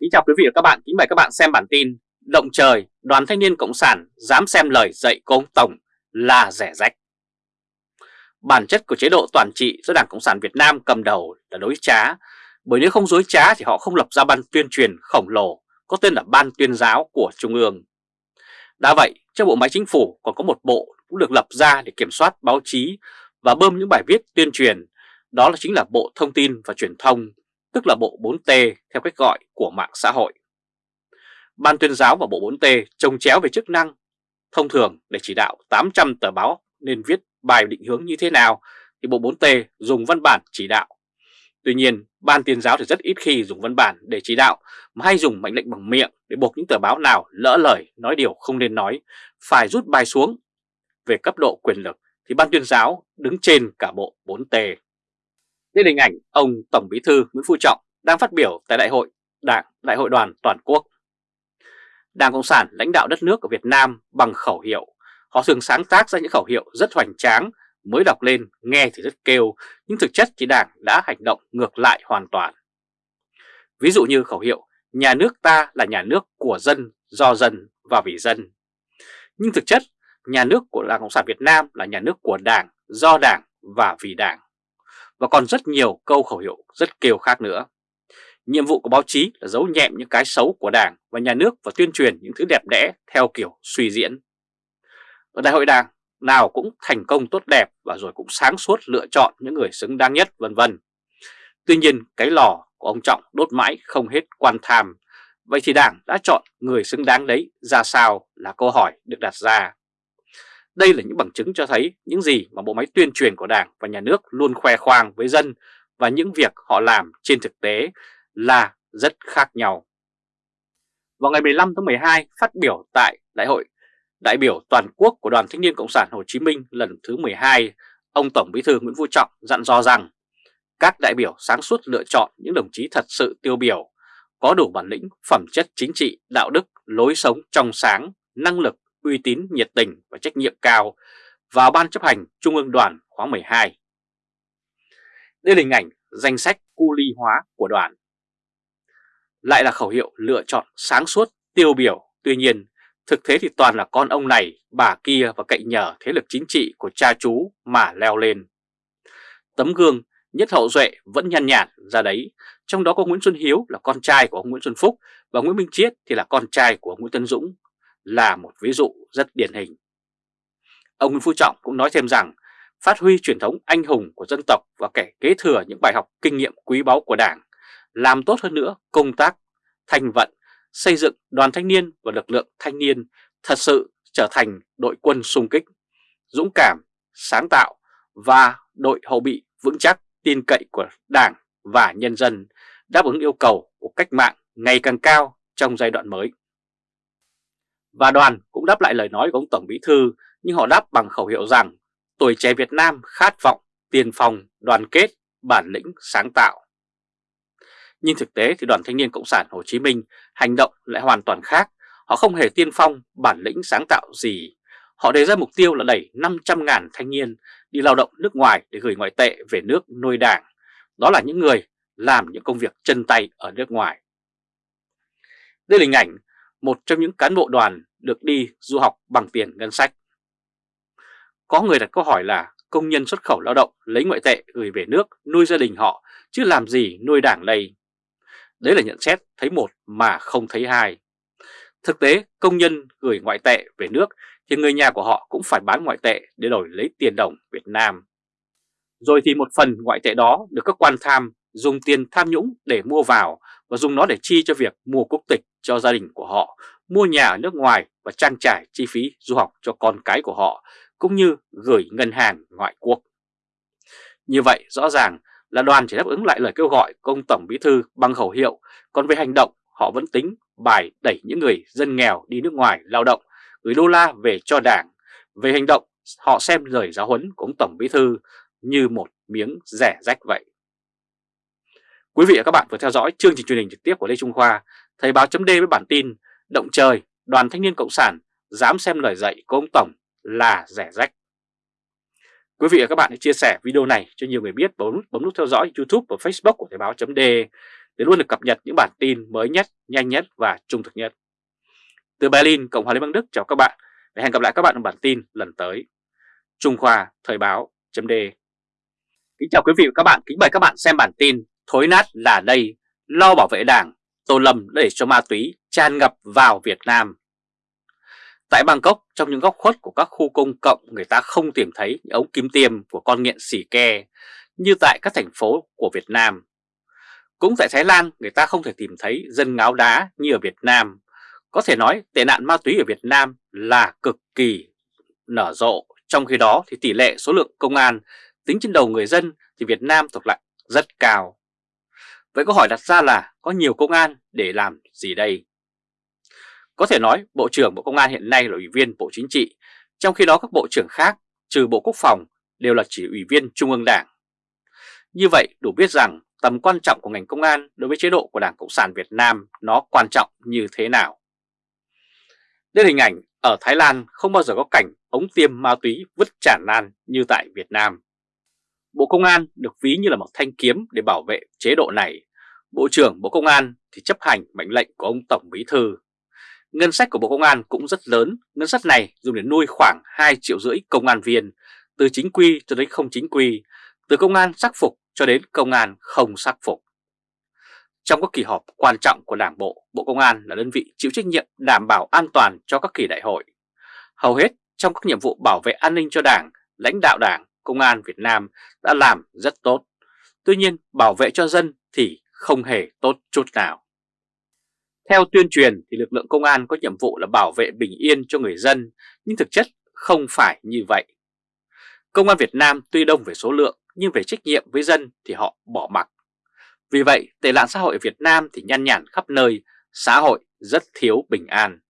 Kính chào quý vị và các bạn, kính mời các bạn xem bản tin Động trời, đoàn thanh niên Cộng sản dám xem lời dạy của ông Tổng là rẻ rách. Bản chất của chế độ toàn trị do Đảng Cộng sản Việt Nam cầm đầu là đối trá Bởi nếu không dối trá thì họ không lập ra ban tuyên truyền khổng lồ có tên là Ban tuyên giáo của Trung ương. Đã vậy, trong bộ máy chính phủ còn có một bộ cũng được lập ra để kiểm soát báo chí và bơm những bài viết tuyên truyền Đó là chính là Bộ Thông tin và Truyền thông tức là Bộ 4T theo cách gọi của mạng xã hội. Ban tuyên giáo và Bộ 4T trồng chéo về chức năng. Thông thường để chỉ đạo 800 tờ báo nên viết bài định hướng như thế nào thì Bộ 4T dùng văn bản chỉ đạo. Tuy nhiên, Ban tuyên giáo thì rất ít khi dùng văn bản để chỉ đạo mà hay dùng mệnh lệnh bằng miệng để buộc những tờ báo nào lỡ lời nói điều không nên nói, phải rút bài xuống. Về cấp độ quyền lực thì Ban tuyên giáo đứng trên cả Bộ 4T. Đây hình ảnh ông Tổng Bí thư Nguyễn Phú Trọng đang phát biểu tại Đại hội Đảng Đại hội đoàn toàn quốc. Đảng Cộng sản lãnh đạo đất nước ở Việt Nam bằng khẩu hiệu. Họ thường sáng tác ra những khẩu hiệu rất hoành tráng, mới đọc lên nghe thì rất kêu, nhưng thực chất thì Đảng đã hành động ngược lại hoàn toàn. Ví dụ như khẩu hiệu nhà nước ta là nhà nước của dân, do dân và vì dân. Nhưng thực chất, nhà nước của Đảng Cộng sản Việt Nam là nhà nước của Đảng, do Đảng và vì Đảng và còn rất nhiều câu khẩu hiệu rất kêu khác nữa. Nhiệm vụ của báo chí là giấu nhẹm những cái xấu của Đảng và nhà nước và tuyên truyền những thứ đẹp đẽ theo kiểu suy diễn. Ở đại hội Đảng, nào cũng thành công tốt đẹp và rồi cũng sáng suốt lựa chọn những người xứng đáng nhất vân vân. Tuy nhiên cái lò của ông Trọng đốt mãi không hết quan tham. Vậy thì Đảng đã chọn người xứng đáng đấy ra sao là câu hỏi được đặt ra. Đây là những bằng chứng cho thấy những gì mà bộ máy tuyên truyền của Đảng và Nhà nước luôn khoe khoang với dân và những việc họ làm trên thực tế là rất khác nhau. Vào ngày 15 tháng 12, phát biểu tại Đại hội đại biểu toàn quốc của Đoàn Thanh niên Cộng sản Hồ Chí Minh lần thứ 12, ông Tổng Bí thư Nguyễn Phú Trọng dặn dò rằng các đại biểu sáng suốt lựa chọn những đồng chí thật sự tiêu biểu, có đủ bản lĩnh, phẩm chất chính trị, đạo đức, lối sống trong sáng, năng lực uy tín, nhiệt tình và trách nhiệm cao vào Ban chấp hành Trung ương đoàn khóa 12. Đây là hình ảnh danh sách cu ly hóa của đoàn. Lại là khẩu hiệu lựa chọn sáng suốt, tiêu biểu, tuy nhiên thực thế thì toàn là con ông này, bà kia và cậy nhờ thế lực chính trị của cha chú mà leo lên. Tấm gương nhất hậu duệ vẫn nhăn nhản ra đấy, trong đó có Nguyễn Xuân Hiếu là con trai của ông Nguyễn Xuân Phúc và Nguyễn Minh Chiết thì là con trai của ông Nguyễn Tân Dũng là một ví dụ rất điển hình. Ông Nguyễn Phú Trọng cũng nói thêm rằng phát huy truyền thống anh hùng của dân tộc và kẻ kế thừa những bài học kinh nghiệm quý báu của Đảng, làm tốt hơn nữa công tác thành vận, xây dựng đoàn thanh niên và lực lượng thanh niên thật sự trở thành đội quân sung kích, dũng cảm, sáng tạo và đội hậu bị vững chắc tin cậy của Đảng và nhân dân đáp ứng yêu cầu của cách mạng ngày càng cao trong giai đoạn mới. Và đoàn cũng đáp lại lời nói của ông Tổng Bí Thư, nhưng họ đáp bằng khẩu hiệu rằng tuổi trẻ Việt Nam khát vọng, tiền phòng, đoàn kết, bản lĩnh, sáng tạo. Nhưng thực tế thì đoàn thanh niên Cộng sản Hồ Chí Minh hành động lại hoàn toàn khác. Họ không hề tiên phong, bản lĩnh sáng tạo gì. Họ đề ra mục tiêu là đẩy 500.000 thanh niên đi lao động nước ngoài để gửi ngoại tệ về nước nuôi đảng. Đó là những người làm những công việc chân tay ở nước ngoài. Đây là hình ảnh một trong những cán bộ đoàn được đi du học bằng tiền ngân sách. Có người đặt câu hỏi là công nhân xuất khẩu lao động lấy ngoại tệ gửi về nước nuôi gia đình họ chứ làm gì nuôi đảng đây? Đấy là nhận xét thấy một mà không thấy hai. Thực tế, công nhân gửi ngoại tệ về nước thì người nhà của họ cũng phải bán ngoại tệ để đổi lấy tiền đồng Việt Nam. Rồi thì một phần ngoại tệ đó được các quan tham dùng tiền tham nhũng để mua vào và dùng nó để chi cho việc mua quốc tịch cho gia đình của họ, mua nhà ở nước ngoài và trang trải chi phí du học cho con cái của họ, cũng như gửi ngân hàng ngoại quốc. Như vậy rõ ràng là đoàn chỉ đáp ứng lại lời kêu gọi của ông Tổng Bí Thư bằng khẩu hiệu, còn về hành động họ vẫn tính bài đẩy những người dân nghèo đi nước ngoài lao động, gửi đô la về cho đảng. Về hành động họ xem lời giáo huấn của ông Tổng Bí Thư như một miếng rẻ rách vậy. Quý vị và các bạn vừa theo dõi chương trình truyền hình trực tiếp của Lê Trung Khoa, Thời báo chấm với bản tin Động trời, đoàn thanh niên Cộng sản dám xem lời dạy của ông Tổng là rẻ rách. Quý vị và các bạn hãy chia sẻ video này cho nhiều người biết và bấm, bấm nút theo dõi YouTube và Facebook của Thời báo chấm để luôn được cập nhật những bản tin mới nhất, nhanh nhất và trung thực nhất. Từ Berlin, Cộng hòa Liên bang Đức chào các bạn và hẹn gặp lại các bạn trong bản tin lần tới. Trung Khoa Thời báo .d Kính chào quý vị và các bạn, kính mời các bạn xem bản tin Thối nát là đây, lo bảo vệ đảng, Tô Lâm để cho ma túy tràn ngập vào Việt Nam. Tại Bangkok, trong những góc khuất của các khu công cộng người ta không tìm thấy những ống kim tiêm của con nghiện xỉ ke như tại các thành phố của Việt Nam. Cũng tại Thái Lan, người ta không thể tìm thấy dân ngáo đá như ở Việt Nam. Có thể nói tệ nạn ma túy ở Việt Nam là cực kỳ nở rộ. Trong khi đó thì tỷ lệ số lượng công an tính trên đầu người dân thì Việt Nam thuộc lại rất cao. Vậy câu hỏi đặt ra là có nhiều công an để làm gì đây? Có thể nói Bộ trưởng Bộ Công an hiện nay là Ủy viên Bộ Chính trị, trong khi đó các Bộ trưởng khác trừ Bộ Quốc phòng đều là chỉ Ủy viên Trung ương Đảng. Như vậy đủ biết rằng tầm quan trọng của ngành công an đối với chế độ của Đảng Cộng sản Việt Nam nó quan trọng như thế nào. Đây là hình ảnh ở Thái Lan không bao giờ có cảnh ống tiêm ma túy vứt tràn lan như tại Việt Nam. Bộ Công an được ví như là một thanh kiếm để bảo vệ chế độ này. Bộ trưởng Bộ Công an thì chấp hành mệnh lệnh của ông Tổng Bí Thư. Ngân sách của Bộ Công an cũng rất lớn, ngân sách này dùng để nuôi khoảng 2 triệu rưỡi công an viên, từ chính quy cho đến không chính quy, từ công an sắc phục cho đến công an không sắc phục. Trong các kỳ họp quan trọng của Đảng Bộ, Bộ Công an là đơn vị chịu trách nhiệm đảm bảo an toàn cho các kỳ đại hội. Hầu hết trong các nhiệm vụ bảo vệ an ninh cho Đảng, lãnh đạo Đảng, Công an Việt Nam đã làm rất tốt. Tuy nhiên bảo vệ cho dân thì không hề tốt chút nào. Theo tuyên truyền thì lực lượng công an có nhiệm vụ là bảo vệ bình yên cho người dân, nhưng thực chất không phải như vậy. Công an Việt Nam tuy đông về số lượng nhưng về trách nhiệm với dân thì họ bỏ mặc. Vì vậy, tệ nạn xã hội ở Việt Nam thì nhăn nhản khắp nơi, xã hội rất thiếu bình an.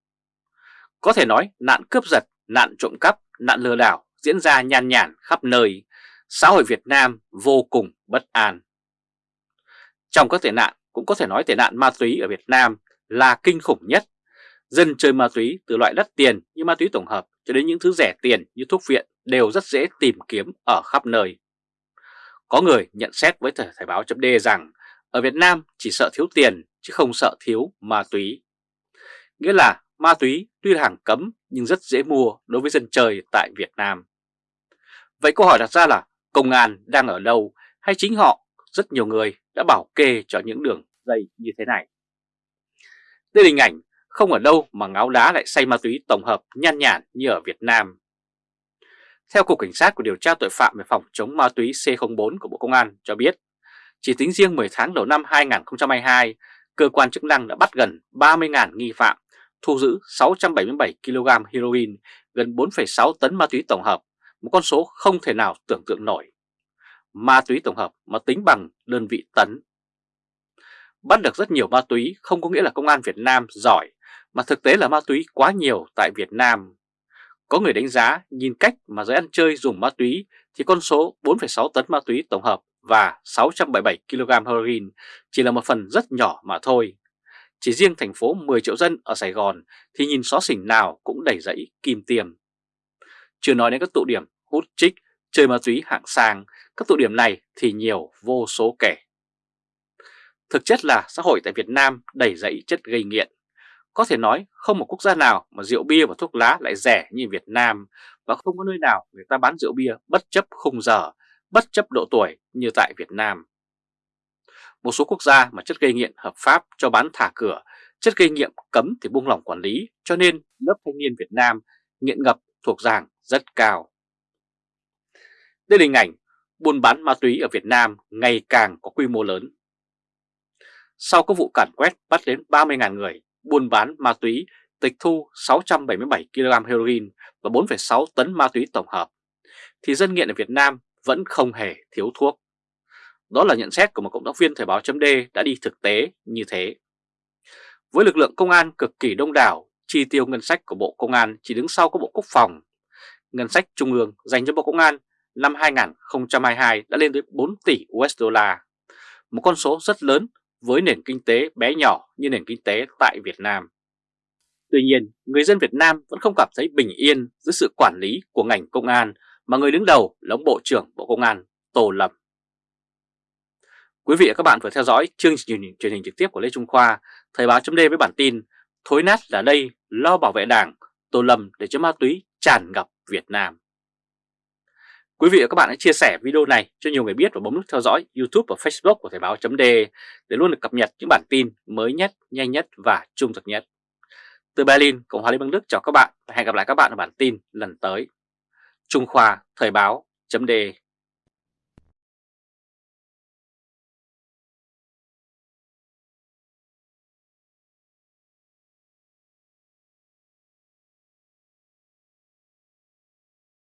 Có thể nói nạn cướp giật, nạn trộm cắp, nạn lừa đảo diễn ra nhàn nhản khắp nơi, xã hội Việt Nam vô cùng bất an. Trong các tệ nạn, cũng có thể nói tệ nạn ma túy ở Việt Nam là kinh khủng nhất. Dân chơi ma túy từ loại đắt tiền như ma túy tổng hợp cho đến những thứ rẻ tiền như thuốc viện đều rất dễ tìm kiếm ở khắp nơi. Có người nhận xét với Thời, thời báo chấm rằng ở Việt Nam chỉ sợ thiếu tiền chứ không sợ thiếu ma túy. Nghĩa là ma túy tuy là hàng cấm nhưng rất dễ mua đối với dân chơi tại Việt Nam. Vậy câu hỏi đặt ra là công an đang ở đâu hay chính họ, rất nhiều người đã bảo kê cho những đường dây như thế này. Đây là hình ảnh không ở đâu mà ngáo đá lại say ma túy tổng hợp nhan nhản như ở Việt Nam. Theo Cục Cảnh sát của điều tra tội phạm về phòng chống ma túy C04 của Bộ Công an cho biết, chỉ tính riêng 10 tháng đầu năm 2022, cơ quan chức năng đã bắt gần 30.000 nghi phạm, thu giữ 677 kg heroin, gần 4,6 tấn ma túy tổng hợp, một con số không thể nào tưởng tượng nổi. Ma túy tổng hợp mà tính bằng đơn vị tấn. Bắt được rất nhiều ma túy không có nghĩa là công an Việt Nam giỏi, mà thực tế là ma túy quá nhiều tại Việt Nam. Có người đánh giá nhìn cách mà giới ăn chơi dùng ma túy thì con số 4,6 tấn ma túy tổng hợp và 677 kg heroin chỉ là một phần rất nhỏ mà thôi. Chỉ riêng thành phố 10 triệu dân ở Sài Gòn thì nhìn xó xỉnh nào cũng đầy rẫy kim tiềm. Chưa nói đến các tụ điểm hút trích, chơi ma túy hạng sang, các tụ điểm này thì nhiều vô số kể. Thực chất là xã hội tại Việt Nam đầy dẫy chất gây nghiện. Có thể nói không một quốc gia nào mà rượu bia và thuốc lá lại rẻ như Việt Nam và không có nơi nào người ta bán rượu bia bất chấp khung giờ, bất chấp độ tuổi như tại Việt Nam. Một số quốc gia mà chất gây nghiện hợp pháp cho bán thả cửa, chất gây nghiện cấm thì buông lỏng quản lý cho nên lớp thanh niên Việt Nam nghiện ngập thuộc dạng rất cao. Đây là hình ảnh buôn bán ma túy ở Việt Nam ngày càng có quy mô lớn. Sau các vụ cản quét bắt đến 30.000 người buôn bán ma túy, tịch thu 677 kg heroin và 4,6 tấn ma túy tổng hợp, thì dân nghiện ở Việt Nam vẫn không hề thiếu thuốc. Đó là nhận xét của một cộng tác viên Thời báo chấm đã đi thực tế như thế. Với lực lượng công an cực kỳ đông đảo, chi tiêu ngân sách của Bộ Công an chỉ đứng sau của Bộ Quốc phòng. Ngân sách Trung ương dành cho Bộ Công an năm 2022 đã lên tới 4 tỷ USD, một con số rất lớn với nền kinh tế bé nhỏ như nền kinh tế tại Việt Nam. Tuy nhiên, người dân Việt Nam vẫn không cảm thấy bình yên dưới sự quản lý của ngành công an mà người đứng đầu là ông Bộ trưởng Bộ Công an Tô Lâm. Quý vị và các bạn vừa theo dõi chương trình truyền hình trực tiếp của Lê Trung Khoa, Thời báo chấm với bản tin Thối nát là đây, lo bảo vệ đảng, Tô Lâm để cho ma túy tràn ngập Việt Nam. Quý vị và các bạn hãy chia sẻ video này cho nhiều người biết và bấm nút theo dõi YouTube và Facebook của Thời Báo .de để luôn được cập nhật những bản tin mới nhất, nhanh nhất và trung thực nhất. Từ Berlin, Cộng hòa Liên bang Đức chào các bạn và hẹn gặp lại các bạn ở bản tin lần tới. Trung Khoa Thời Báo .de.